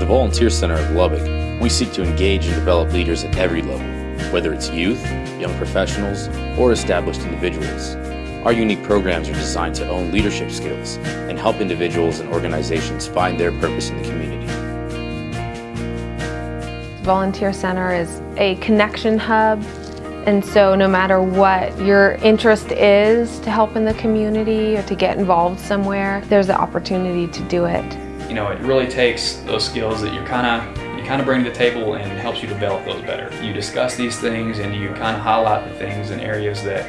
the Volunteer Center of Lubbock, we seek to engage and develop leaders at every level, whether it's youth, young professionals, or established individuals. Our unique programs are designed to own leadership skills and help individuals and organizations find their purpose in the community. Volunteer Center is a connection hub and so no matter what your interest is to help in the community or to get involved somewhere, there's the opportunity to do it. You know, it really takes those skills that you kind of you kind of bring to the table and helps you develop those better. You discuss these things and you kind of highlight the things and areas that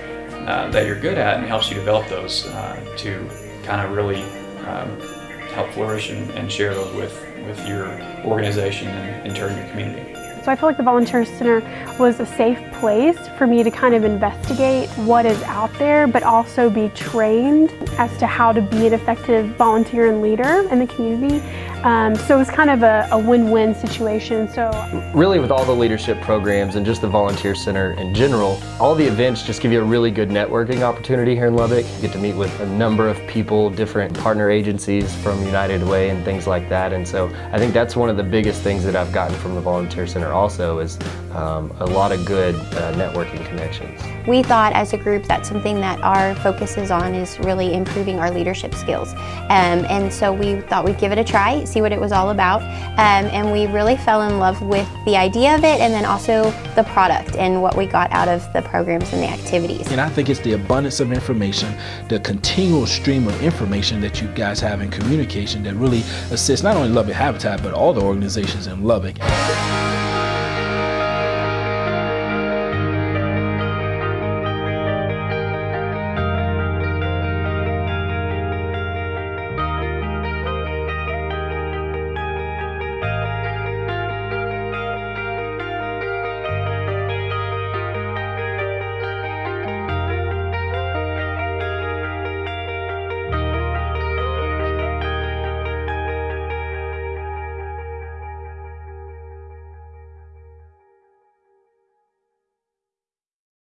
uh, that you're good at and helps you develop those uh, to kind of really um, help flourish and, and, share those with, with your organization and in turn your community. So I feel like the Volunteer Center was a safe place for me to kind of investigate what is out there, but also be trained as to how to be an effective volunteer and leader in the community. Um, so it was kind of a win-win situation. So Really with all the leadership programs and just the Volunteer Center in general, all the events just give you a really good networking opportunity here in Lubbock. You get to meet with a number of people, different partner agencies from United Way and things like that. And so I think that's one of the biggest things that I've gotten from the Volunteer Center also is um, a lot of good uh, networking connections. We thought as a group that something that our focus is on is really improving our leadership skills. Um, and so we thought we'd give it a try, see what it was all about. Um, and we really fell in love with the idea of it and then also the product and what we got out of the programs and the activities. And I think it's the abundance of information, the continual stream of information that you guys have in communication that really assists not only Lubbock Habitat but all the organizations in Lubbock.